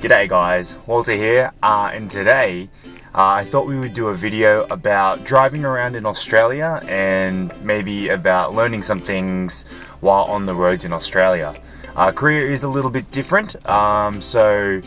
G'day guys, Walter here, uh, and today uh, I thought we would do a video about driving around in Australia and maybe about learning some things while on the roads in Australia. Uh, Korea is a little bit different, um, so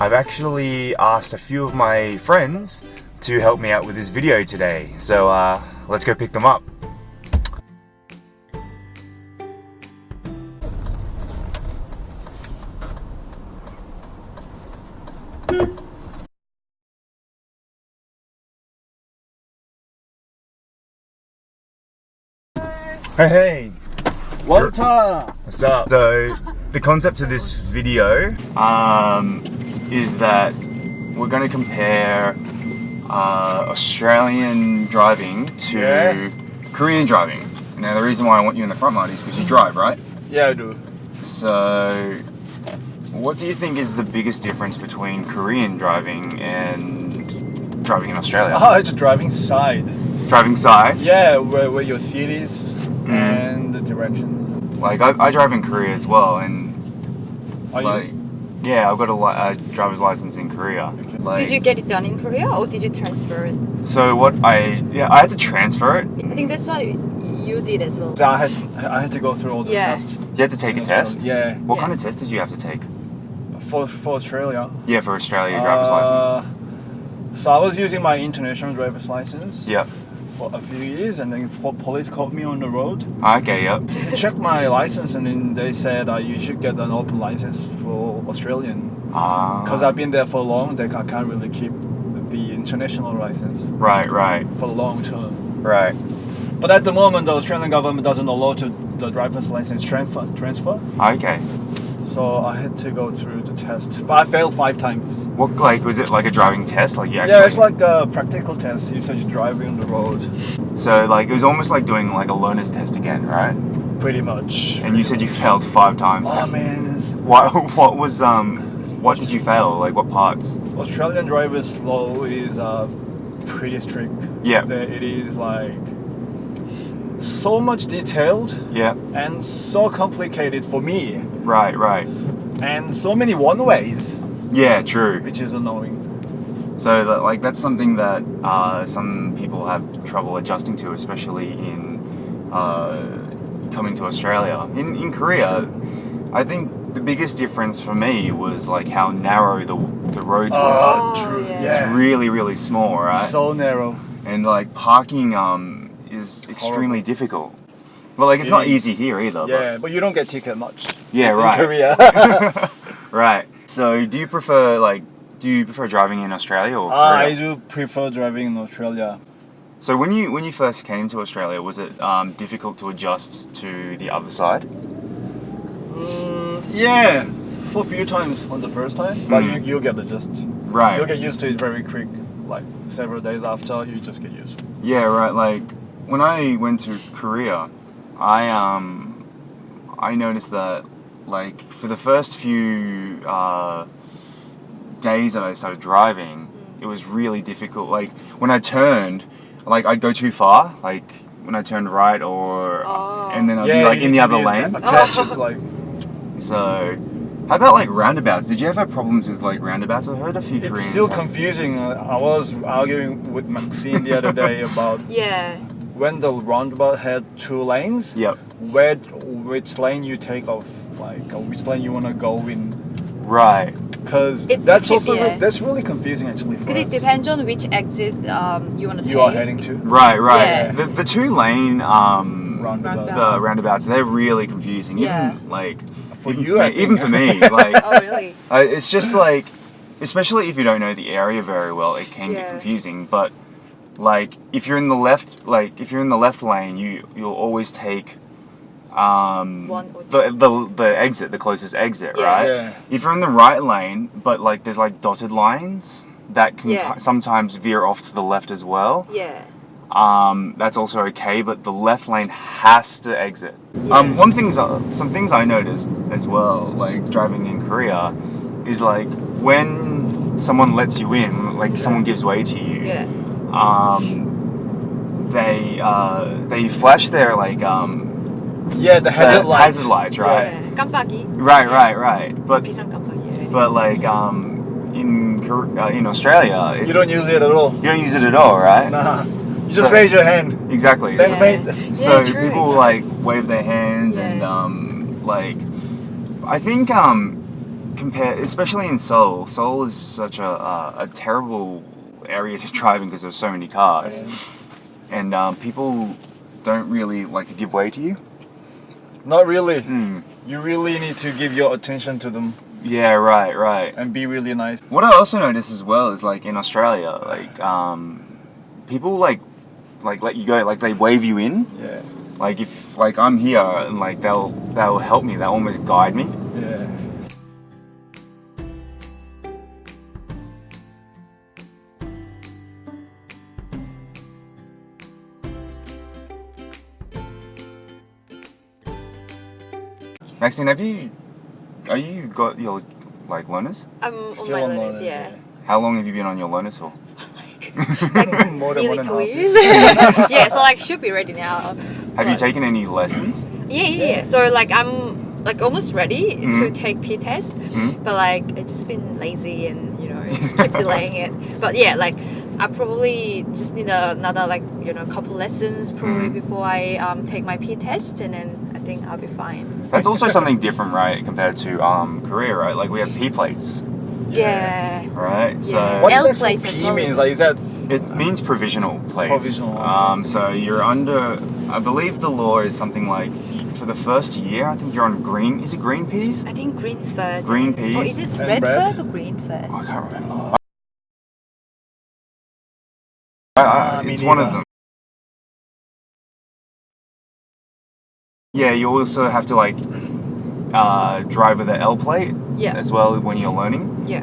I've actually asked a few of my friends to help me out with this video today. So uh, let's go pick them up. Hey, hey! Walter! What's up? So, the concept of this video um, is that we're going to compare uh, Australian driving to Yeah. Korean driving. Now, the reason why I want you in the front, Marty, is because you drive, right? Yeah, I do. So, what do you think is the biggest difference between Korean driving and driving in Australia? Oh, it's driving side. Driving side, Yeah, where, where your cities Mm. and the direction. like I, I drive in Korea as well, and Are like, you? yeah, I've got a, li- a driver's license in Korea. Like, Did you get it done in Korea or did you transfer it? So what I yeah I had to transfer it. I think that's what you did as well. So I had I had to go through all the Yeah. tests. You had to take a in test. Australia. Yeah, What Yeah. kind of test did you have to take? for for Australia. Yeah, for Australia driver's Uh, license. So I was using my international driver's license Yep. For a few years, and then po- police caught me on the road. Okay. Yep. They checked my license, and then they said uh, you should get an open license for Australian. Uh, Because I've been there for long, they ca- can't really keep the international license Right. Right. for long term. Right. But at the moment, the Australian government doesn't allow to the driver's license transfer. Transfer. Okay. So I had to go through the test, but I failed five times. What like was it like a driving test? Like you actually, Yeah, it's like a practical test. You said you're driving on the road, so like it was almost like doing like a learner's test again, right? pretty much. And you said you failed five times. Oh man, What what was um what did you fail? Like what parts? Australian driver's law is uh, pretty strict. Yeah. It is like so much detailed Yeah. and so complicated for me, Right. Right. and so many one ways, Yeah. True. which is annoying. So that, like that's something that uh, some people have trouble adjusting to, especially in uh, coming to Australia. In in Korea, I think the biggest difference for me was like how narrow the the roads were. Oh, Oh, true. yeah. Yeah. It's really really small, right? So narrow. and like parking um is extremely difficult. Well, like it's not easy here either. but- Yeah, but you don't get ticket much. yeah, In right. Korea. Right. So, do you prefer like do you prefer driving in Australia or Uh, Korea? I do prefer driving in Australia. So when you when you first came to Australia, was it um, difficult to adjust to the other side? Mm, yeah, for a few times on the first time, but Mm. you you get adjust. Right. You'll get used to it very quick. Like several days after, you just get used. Yeah, right. Like when I went to Korea, I um I noticed that like for the first few uh, days that I started driving, it was really difficult. Like when I turned, like I'd go too far. Like when I turned right or Oh. and then I'd be like in the other lane. atta- like So. How about like roundabouts? Did you ever have problems with like roundabouts? I heard a few it's Koreans. still have- confusing. I was arguing with Maxine the other day about Yeah. When the roundabout had two lanes. Yep. Where which lane you take off, like which lane you wanna go in. Right. Because that's also yeah. re- that's really confusing actually. For Because it us. depends on which exit um, you want to take. you are heading to Right, right. Yeah. The, the two lane um, roundabout. Roundabout. the roundabouts, they're really confusing. Yeah. Even like For even you, for I me, even for me, like Oh, really? uh, it's just like, especially if you don't know the area very well, it can get Yeah. confusing. But like if you're in the left, like if you're in the left lane, you you'll always take um the, the the exit, the closest exit, Yeah. right? Yeah. If you're in the right lane, but like there's like dotted lines that can Yeah. sometimes veer off to the left as well Yeah. um, that's also okay, but the left lane has to exit. Yeah. Um, one thing's uh, some things I noticed as well, like driving in Korea, is like when someone lets you in, like someone gives way to you. Yeah Um, they uh, they flash their like um, Yeah, the hazard the lights. hazard lights, right? Yeah. 깜빡이. Right, right, right. But 비상 깜빡이. but like um in Kor- uh, in Australia, it's, You don't use it at all. you don't use it at all, right? Nah. You just So- raise your hand. Exactly. Thanks, So- mate. So Yeah, true. people like wave their hands and Yeah. um, like I think um, compare especially in Seoul. Seoul is such a, a, a terrible area to drive in because there's so many cars, and um, people don't really like to give way to you. Not really. Hmm. You really need to give your attention to them Yeah, right, right. and be really nice. What I also noticed as well is like in Australia, like um, people like like let you go, like they wave you in. Yeah. Like if like I'm here and like they'll they'll help me, they'll almost guide me. Yeah. Maxine, have you are you got your like learners? I'm on Still my on learners, learners, yeah. How long have you been on your learners for? like More than nearly one and a two years. yeah, so like should be ready now. Have you taken any lessons? Yeah, yeah, yeah. So like I'm like almost ready to Mhm. take P test, Mhm. but like it's just been lazy and you know just keep delaying it. But yeah, like I probably just need another like you know couple lessons probably Mhm. before I um, take my P test, and then I think I'll be fine. That's also something different, right, compared to um, Korea, right? Like we have P plates, Yeah. right? So Yeah. What's L that plates so as P well. means? Like, is that it means provisional plates. Provisional. Um, so you're under. I believe the law is something like for the first year. I think you're on green. Is it green peas? I think greens first. Green peas. then- Or is it red red. first or green first? I can't remember. I- I- Ah, it's one of them. Yeah, you also have to like uh, drive with the L plate Yeah. as well when you're learning. Yeah.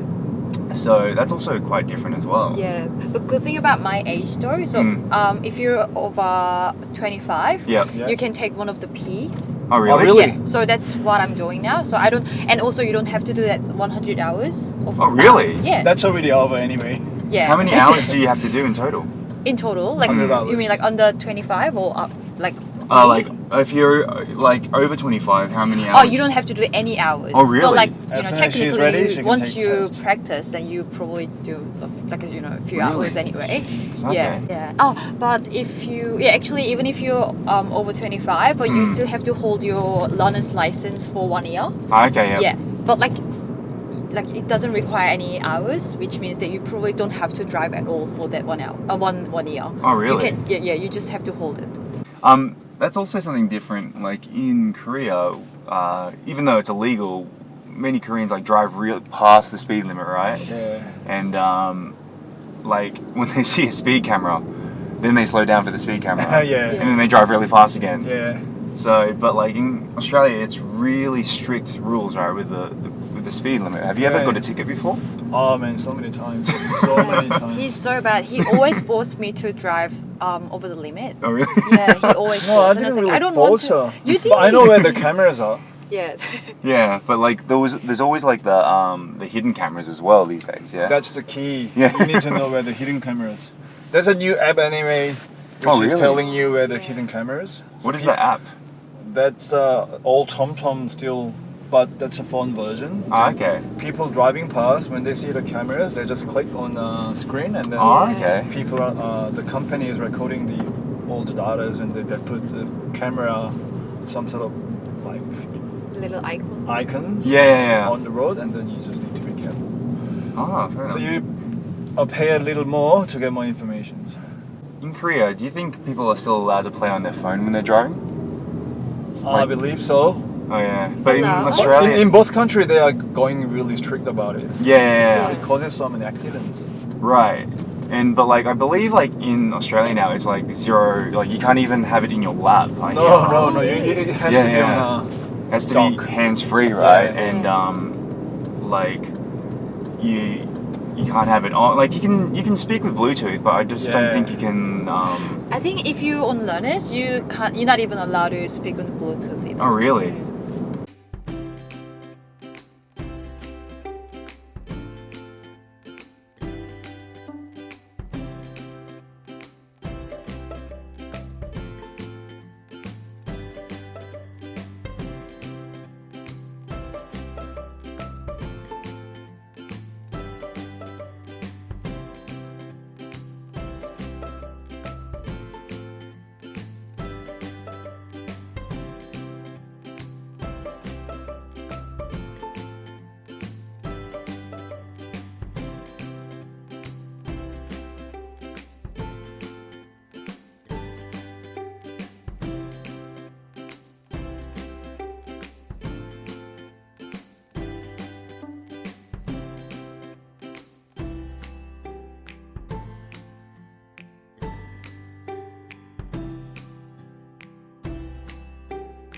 So that's also quite different as well. Yeah, but good thing about my age though, so Mm. um, if you're over 25, Yeah. Yeah. you can take one of the P's. Oh really? Oh, really? Yeah, so that's what I'm doing now. So I don't, and also you don't have to do that 100 hours. Of, Oh, really? Yeah. that's already over anyway? yeah. How many hours do you have to do in total? in total? Like you mean like under 25 or up like? Uh, like if you're uh, like over 25, how many hours? Oh, you don't have to do any hours. Oh, really? But like As you know, as she's technically, ready, you- she can once you test. practice, then you probably do uh, like you know a few Really? hours anyway. Okay. Yeah, yeah. Oh, but if you yeah, actually, even if you're um, over twenty five, but you Mm. still have to hold your learner's license for one year. Ah, okay, yeah. Yeah, but like. Like it doesn't require any hours, which means that you probably don't have to drive at all for that one hour, uh, one one year. Oh, You really? can, yeah, yeah. You just have to hold it. Um, that's also something different. Like in Korea, uh, even though it's illegal, many Koreans like drive real past the speed limit, right? Yeah. And um, like when they see a speed camera, then they slow down for the speed camera. yeah. And then they drive really fast again. Yeah. So, but like in Australia, it's really strict rules, right, with the, the with the speed limit. Have you ever Right. got a ticket before? Oh man, so many times. So many times. He's so bad. He always forced me to drive um, over the limit. Oh, really? Yeah, he always no, I forced. and I didn't was like, really I don't want force to. her. You did. But I know where the cameras are. Yeah. yeah, but like there was, there's always like the um the hidden cameras as well these days. Yeah. That's the key. Yeah. You need to know where the hidden cameras. There's a new app anyway, which Oh, is telling you where the hidden cameras. what is Pe- the app? That's uh, old TomTom still, but that's a phone version. Ah, okay. People driving past when they see the cameras, they just click on the screen and then Yeah. okay. people are, uh, the company is recording the all the data and they, they put the camera some sort of like Little icon. icons Yeah, yeah, yeah. on the road and then you just need to be careful Ah, fair so enough. you uh, pay a little more to get more information In Korea, do you think people are still allowed to play on their phone when they're driving? i believe so Oh yeah, but in Hello? Australia, in, in both countries they are going really strict about it yeah, yeah, yeah, it causes so many accidents right. And but like I believe like in Australia now it's like zero, like you can't even have it in your lap. I no hear. no no you, really? it has Yeah, to be yeah. on a It has to dock. be hands free, right? Yeah. And um, like you you can't have it on. Like you can you can speak with Bluetooth, but I just don't Yeah. think you can. Um, I think if you on learners, you can't. You're not even allowed to speak on Bluetooth either. oh really?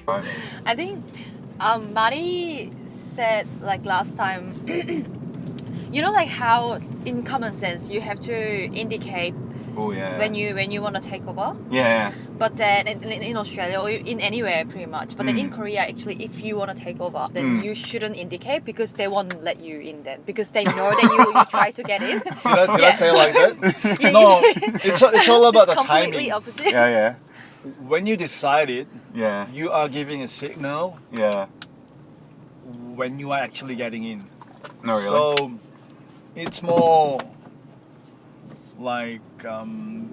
I think um, Mari said like last time. you know, like how in common sense you have to indicate Oh yeah. when you when you want to take over. Yeah, But then in, in Australia or in anywhere pretty much. But then in Mm. Korea, actually, if you want to take over, then Mm. you shouldn't indicate because they won't let you in then because they know that you, you try to get in. Did I, did I say like that? Yeah, no, it's, it's all about it's the completely timing. opposite. yeah, yeah, When you decide it, yeah, you are giving a signal yeah. when you are actually getting in. No, really. So it's more like um,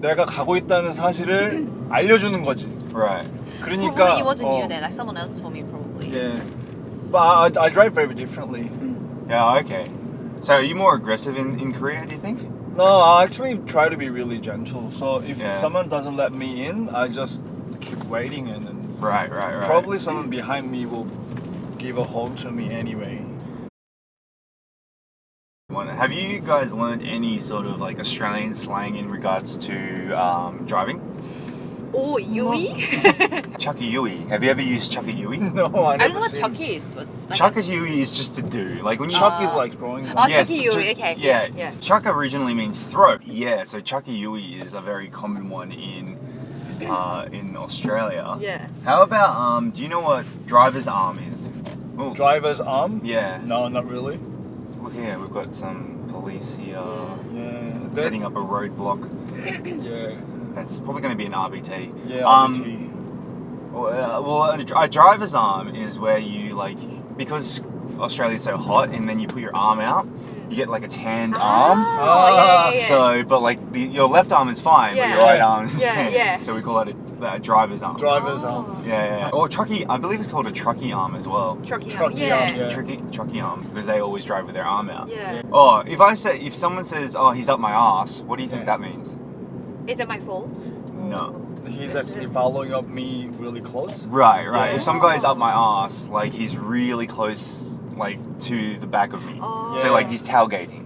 내가 가고 있다는 사실을 알려주는 거지. right. 그러니까 Probably it wasn't 어, you then. Like someone else told me probably. Yeah, but I, I drive very differently. Yeah. Okay. So are you more aggressive in, in Korea? Do you think? No, I actually try to be really gentle. So if Yeah. someone doesn't let me in, I just keep waiting, and then Right. Right. Right. probably someone behind me will give a horn to me anyway. One- Have you guys learned any sort of like Australian slang in regards to um, driving? Oh, U-ey? Chucky U-ey. Have you ever used Chucky U-ey? No, I I never don't know what Chucky is, but like Chaka U-ey is just to do. Like when you Chuck is Uh, like growing. Oh, up. Chucky th- U-ey, okay, Yeah, yeah, yeah. Chaka originally means throat. Yeah, so Chucky U-ey is a very common one in uh, in Australia. Yeah. How about um? Do you know what driver's arm is? Oh, Driver's arm? yeah. No, not really. Look here, we've got some police here Yeah. Setting up a roadblock. yeah. That's probably going to be an RBT. Yeah. Um, RBT. Well, uh, well, a, a driver's arm is where you like because Australia's so hot, and then you put your arm out, you get like a tanned arm. Oh, yeah, yeah, yeah. So, but like the, your left arm is fine, Yeah. but your right arm is Yeah, tanned. yeah. So we call that a, a driver's arm. Driver's Oh. arm. yeah, yeah, yeah. Or trucky. I believe it's called a trucky arm as well. Trucky, Trucky yeah. arm, yeah. yeah. Trucky, trucky arm because they always drive with their arm out. Yeah. Oh, if I say if someone says, "Oh, he's up my ass," what do you think Yeah. that means? Is it my fault? No. He's actually following up me really close. Right, right. Yeah. If some guy's up my ass, like he's really close, like to the back of me. Oh. So like he's tailgating.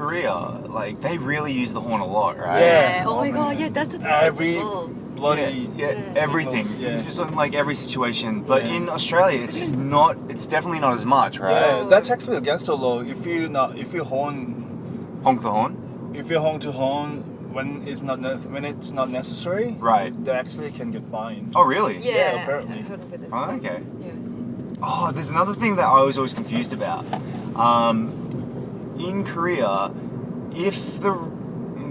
Korea, like they really use the horn a lot, right? Yeah. Oh my god, yeah, that's the difference Every as well. bloody. yeah, Yeah. everything. Yeah. Just in like every situation. But Yeah. in Australia, it's not. It's definitely not as much, right? Yeah, that's actually against the law. If you not, if you horn, Honk the horn. if you honk to horn when it's not ne- when it's not necessary, Right. they actually can get fined. Oh, really? Yeah, Yeah, apparently. I heard of it as Oh, okay. Yeah. Oh, there's another thing that I was always confused about. Um, in Korea, if the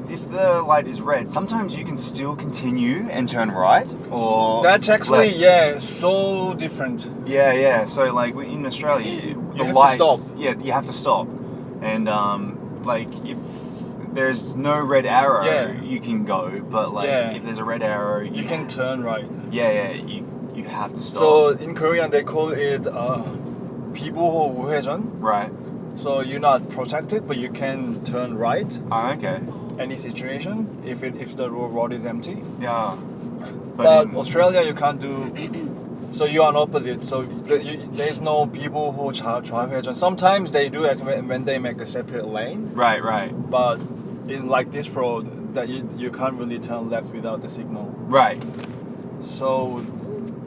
if the light is red, sometimes you can still continue and turn right, or That's actually left. yeah, so different. yeah, yeah. So like in Australia, the have to lights, stop. yeah, you have to stop, and um, like if there's no red arrow, Yeah. you can go, but like Yeah. if there's a red arrow, You can turn right. yeah, yeah, you you have to stop. So in Korean they call it uh, 비보호 우회전. right. So you're not protected, but you can turn right. Ah, okay. Any situation, if it if the road is empty. Yeah. But, but in... Australia, you can't do. So you are on opposite. So you, there's no people who travel. Sometimes they do it when they make a separate lane. Right, right. But in like this road, that you you can't really turn left without the signal. Right. So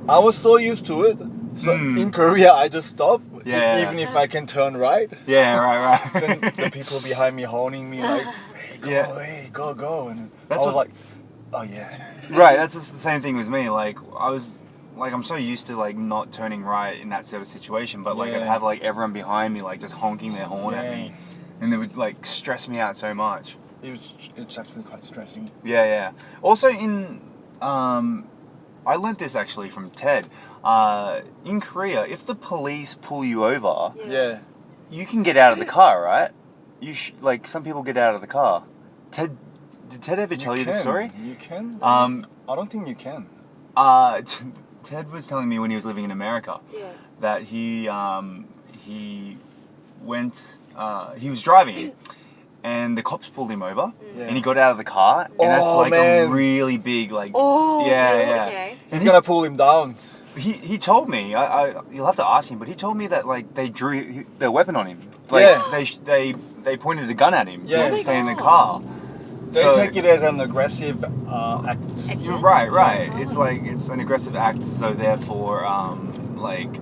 I was so used to it so Mm. in Korea, I just stop, Yeah. even if I can turn right. Yeah, right, Then right. the people behind me honing me like, "Hey, go, Yeah. hey, go, go!" And That's I was what- like, "Oh yeah." right, that's the same thing with me. Like, I was, like, I'm so used to, like, not turning right in that sort of situation, but, like, I'd have, like, everyone behind me, like, just honking their horn at me. And it would, like, stress me out so much. It was. It's actually quite stressing. Yeah, yeah. Also, in, um, I learnt this actually from Ted. Uh, in Korea, if the police pull you over, Yeah. you can get out of the car, right? You sh- like some people get out of the car. Ted, did Ted ever tell you can. this story? You can. Um, I don't think you can. uh, Ted was telling me when he was living in America Yeah. that he um, he went uh, he was driving, and the cops pulled him over, Yeah. and he got out of the car, and that's Oh, like man. a really big like. Oh, yeah, okay, yeah. okay. He's gonna pull him down. He he told me I, I you'll have to ask him, but he told me that like they drew their weapon on him. Like Yeah. they they they pointed a gun at him Yeah. to Oh my stay in the car. They So- take it as an aggressive uh, act. Action? Right, right. Oh. It's like it's an aggressive act, so therefore, um, like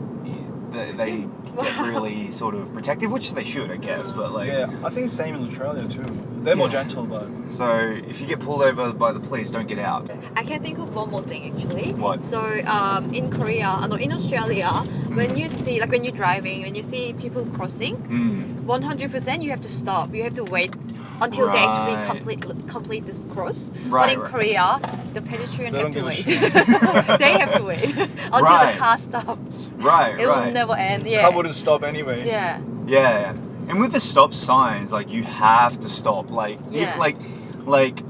they, they get really sort of protective, which they should, I guess. But like, Yeah, I think it's same in Australia too. They're more Yeah. gentle, but so if you get pulled over by the police, don't get out. I can think of one more thing actually. What? So um, in Korea, uh, no, in Australia, when you see like when you're driving, when you see people crossing, Mm. 100% you have to stop. You have to wait until they actually complete complete this cross. but in right. Korea, the pedestrian They have to wait. they have to wait until Right. the car stops. Right, It will never end. car Yeah. wouldn't stop anyway. Yeah. Yeah, yeah. And with the stop signs, like you have to stop. Like, you- Yeah. like, like.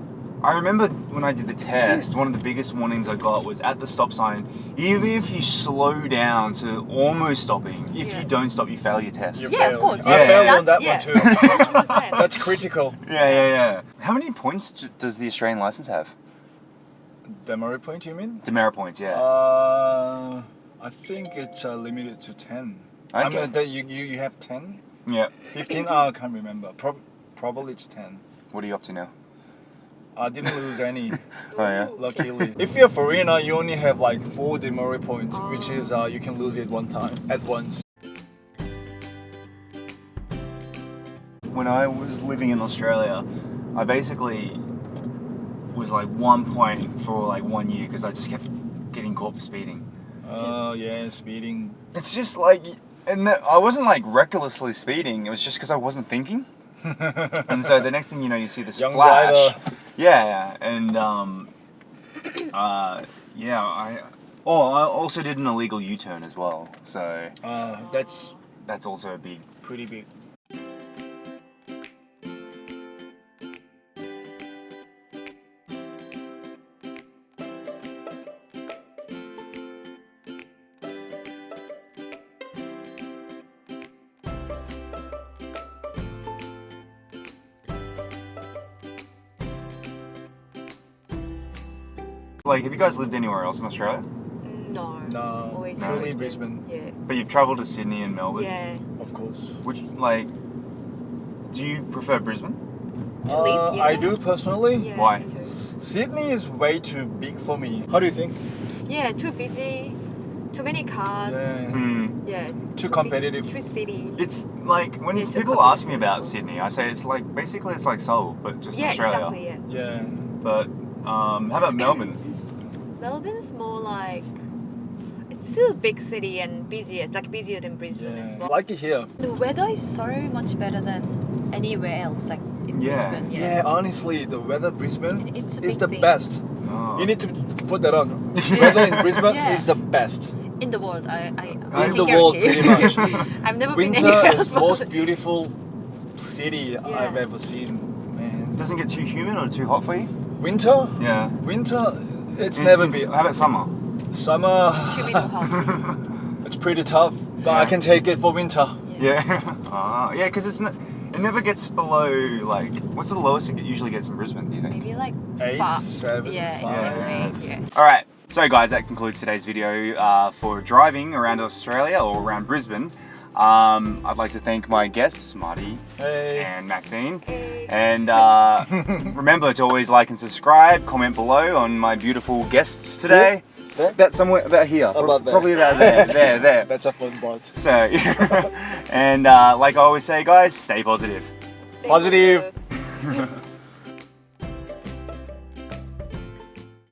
I remember when I did the test, one of the biggest warnings I got was at the stop sign. Even if you slow down to almost stopping, if Yeah. you don't stop, you fail your test. You Yeah, of failed. course. I Yeah. failed on that That's- one too. That's critical. Yeah, yeah, yeah. How many points does the Australian license have? Demerit point, you mean? Demerit points, yeah. Uh, I think it's uh, limited to 10. I Okay. mean, that you, you, you have 10? yeah. 15? oh, I can't remember. Prob probably it's 10. What are you up to now? I didn't lose any, Oh yeah. luckily. if you're a foreigner, you only have like 4 demerit points, which Oh. is uh, you can lose it one time, at once. When I was living in Australia, I basically was like one point for like one year because I just kept getting caught for speeding. Oh, yeah, speeding. It's just like, and I wasn't like recklessly speeding. It was just because I wasn't thinking. and so the next thing you know, you see this Young flash. driver. Yeah, yeah, and um, uh, yeah, I. Oh, I also did an illegal U-turn as well. So Uh, that's that's also a big. pretty big. Like, have you guys lived anywhere else in Australia? No. No, Always No. only in Brisbane, Yeah. But you've travelled to Sydney and Melbourne. Yeah. of course. Which, like, do you prefer Brisbane? To live, Uh, yeah. I do personally. Yeah. Why? me too. Sydney is way too big for me. How do you think? Yeah. Too busy. Too many cars. Yeah. Hmm. Yeah. Too big- competitive. Too city. It's like when Yeah, people ask me about well. Sydney, I say it's like basically it's like Seoul, but just Yeah. Australia. Exactly. Yeah. Yeah. But um, how about Melbourne? Melbourne's more like it's still a big city and busier. It's like busier than Brisbane as yeah. well. Like it here. the weather is so much better than anywhere else. Like in Yeah. Brisbane. Yeah, yeah, honestly, the weather Brisbane It's is the thing. best. Oh. You need to put that on. weather in Brisbane Yeah. is the best. In the world, I, I, I in the world, pretty much. I've never been Winter anywhere else. is but- most beautiful city Yeah. I've ever seen. Man, doesn't get too humid or too hot for you? winter, Yeah. winter, it's In- never in- been. How about summer? Summer, Humid or hot. it's pretty tough, but I can take it for winter. Yeah. Ah, yeah, because it's not. It never gets below like. What's the lowest it usually gets in Brisbane? Do you think? Maybe like Eight, five. seven, Yeah, five. exactly. Yeah. All right. So, guys, that concludes today's video uh, for driving around Australia or around Brisbane. Um, I'd like to thank my guests, Marty Hey. and Maxine. Hey. And uh, remember to always like and subscribe, comment below on my beautiful guests today. There? About somewhere, about here. About there. Probably about there, there, there. That's a fun part. So, and uh, like I always say, guys, stay positive. Stay Positive. positive.